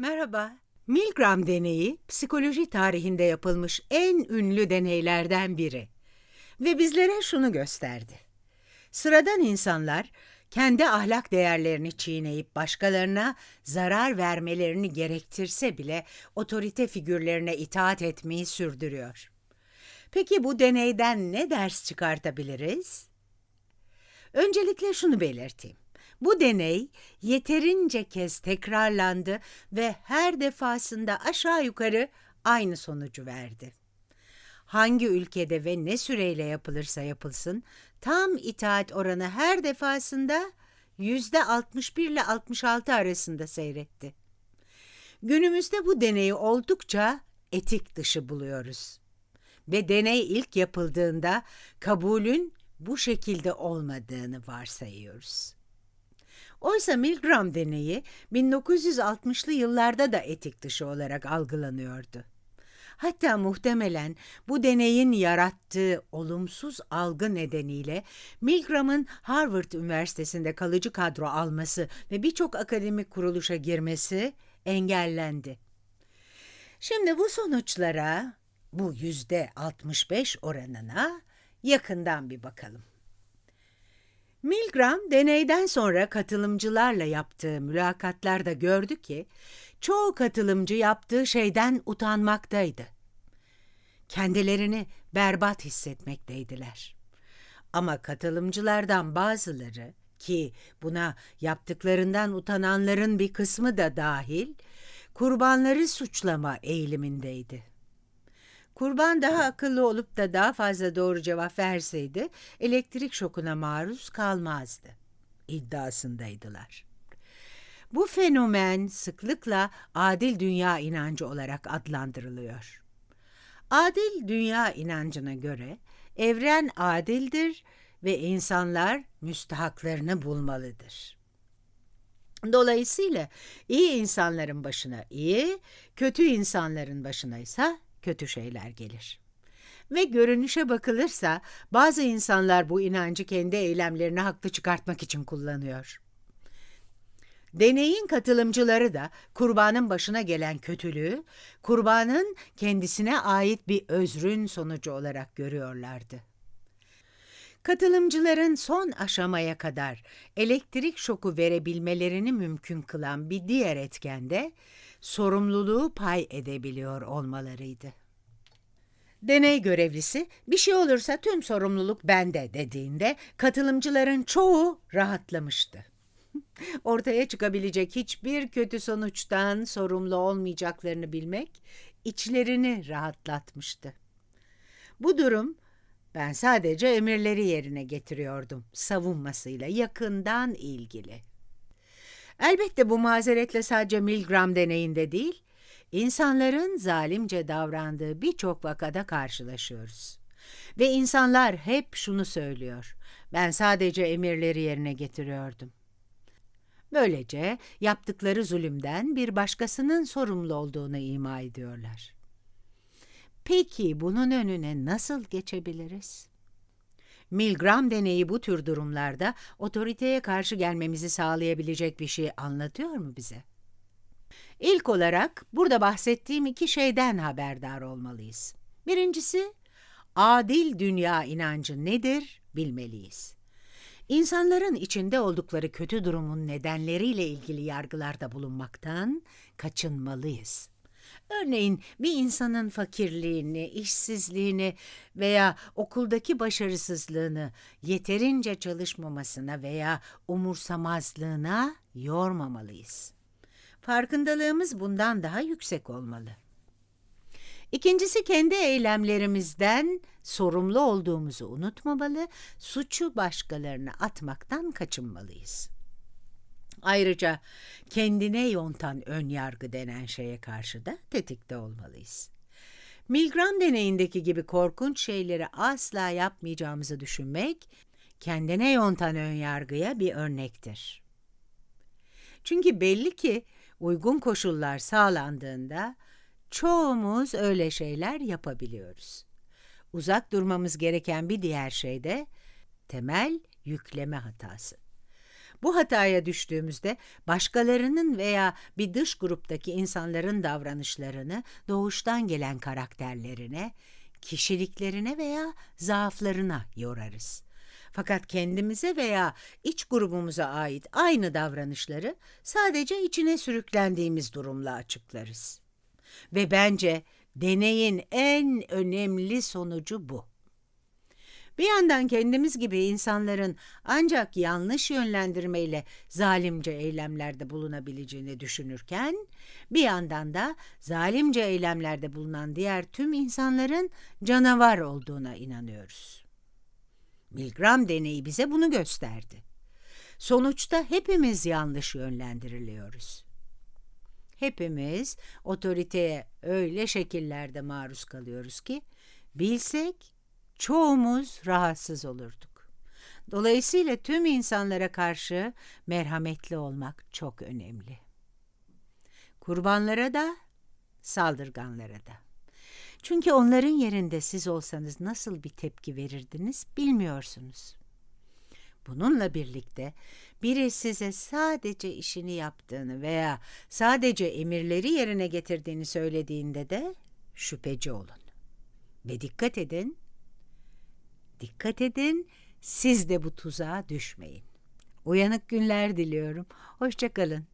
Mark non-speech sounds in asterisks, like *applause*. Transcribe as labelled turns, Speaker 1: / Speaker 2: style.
Speaker 1: Merhaba. Milgram deneyi psikoloji tarihinde yapılmış en ünlü deneylerden biri. Ve bizlere şunu gösterdi. Sıradan insanlar kendi ahlak değerlerini çiğneyip başkalarına zarar vermelerini gerektirse bile otorite figürlerine itaat etmeyi sürdürüyor. Peki bu deneyden ne ders çıkartabiliriz? Öncelikle şunu belirteyim. Bu deney yeterince kez tekrarlandı ve her defasında aşağı yukarı aynı sonucu verdi. Hangi ülkede ve ne süreyle yapılırsa yapılsın, tam itaat oranı her defasında yüzde 61 ile 66 arasında seyretti. Günümüzde bu deneyi oldukça etik dışı buluyoruz. Ve deney ilk yapıldığında kabulün bu şekilde olmadığını varsayıyoruz. Oysa Milgram deneyi 1960'lı yıllarda da etik dışı olarak algılanıyordu. Hatta muhtemelen bu deneyin yarattığı olumsuz algı nedeniyle Milgram'ın Harvard Üniversitesi'nde kalıcı kadro alması ve birçok akademik kuruluşa girmesi engellendi. Şimdi bu sonuçlara, bu yüzde 65 oranına yakından bir bakalım. Milgram deneyden sonra katılımcılarla yaptığı mülakatlarda gördü ki çoğu katılımcı yaptığı şeyden utanmaktaydı. Kendilerini berbat hissetmekteydiler. Ama katılımcılardan bazıları ki buna yaptıklarından utananların bir kısmı da dahil kurbanları suçlama eğilimindeydi. Kurban daha akıllı olup da daha fazla doğru cevap verseydi elektrik şokuna maruz kalmazdı iddiasındaydılar. Bu fenomen sıklıkla adil dünya inancı olarak adlandırılıyor. Adil dünya inancına göre evren adildir ve insanlar müstahaklarını bulmalıdır. Dolayısıyla iyi insanların başına iyi, kötü insanların başına ise kötü şeyler gelir. Ve görünüşe bakılırsa bazı insanlar bu inancı kendi eylemlerini haklı çıkartmak için kullanıyor. Deneyin katılımcıları da kurbanın başına gelen kötülüğü, kurbanın kendisine ait bir özrün sonucu olarak görüyorlardı. Katılımcıların son aşamaya kadar elektrik şoku verebilmelerini mümkün kılan bir diğer etken de sorumluluğu pay edebiliyor olmalarıydı. Deney görevlisi bir şey olursa tüm sorumluluk bende dediğinde katılımcıların çoğu rahatlamıştı. *laughs* Ortaya çıkabilecek hiçbir kötü sonuçtan sorumlu olmayacaklarını bilmek içlerini rahatlatmıştı. Bu durum ben sadece emirleri yerine getiriyordum savunmasıyla yakından ilgili. Elbette bu mazeretle sadece Milgram deneyinde değil, insanların zalimce davrandığı birçok vakada karşılaşıyoruz. Ve insanlar hep şunu söylüyor. Ben sadece emirleri yerine getiriyordum. Böylece yaptıkları zulümden bir başkasının sorumlu olduğunu ima ediyorlar. Peki bunun önüne nasıl geçebiliriz? Milgram deneyi bu tür durumlarda otoriteye karşı gelmemizi sağlayabilecek bir şey anlatıyor mu bize? İlk olarak burada bahsettiğim iki şeyden haberdar olmalıyız. Birincisi, adil dünya inancı nedir bilmeliyiz. İnsanların içinde oldukları kötü durumun nedenleriyle ilgili yargılarda bulunmaktan kaçınmalıyız. Örneğin bir insanın fakirliğini, işsizliğini veya okuldaki başarısızlığını yeterince çalışmamasına veya umursamazlığına yormamalıyız. Farkındalığımız bundan daha yüksek olmalı. İkincisi kendi eylemlerimizden sorumlu olduğumuzu unutmamalı, suçu başkalarına atmaktan kaçınmalıyız. Ayrıca kendine yontan ön yargı denen şeye karşı da tetikte olmalıyız. Milgram deneyindeki gibi korkunç şeyleri asla yapmayacağımızı düşünmek, kendine yontan ön yargıya bir örnektir. Çünkü belli ki uygun koşullar sağlandığında çoğumuz öyle şeyler yapabiliyoruz. Uzak durmamız gereken bir diğer şey de temel yükleme hatası. Bu hataya düştüğümüzde başkalarının veya bir dış gruptaki insanların davranışlarını doğuştan gelen karakterlerine, kişiliklerine veya zaaflarına yorarız. Fakat kendimize veya iç grubumuza ait aynı davranışları sadece içine sürüklendiğimiz durumla açıklarız. Ve bence deneyin en önemli sonucu bu. Bir yandan kendimiz gibi insanların ancak yanlış yönlendirmeyle zalimce eylemlerde bulunabileceğini düşünürken, bir yandan da zalimce eylemlerde bulunan diğer tüm insanların canavar olduğuna inanıyoruz. Milgram deneyi bize bunu gösterdi. Sonuçta hepimiz yanlış yönlendiriliyoruz. Hepimiz otoriteye öyle şekillerde maruz kalıyoruz ki bilsek çoğumuz rahatsız olurduk. Dolayısıyla tüm insanlara karşı merhametli olmak çok önemli. Kurbanlara da, saldırganlara da. Çünkü onların yerinde siz olsanız nasıl bir tepki verirdiniz bilmiyorsunuz. Bununla birlikte biri size sadece işini yaptığını veya sadece emirleri yerine getirdiğini söylediğinde de şüpheci olun. Ve dikkat edin, dikkat edin, siz de bu tuzağa düşmeyin. Uyanık günler diliyorum. Hoşçakalın.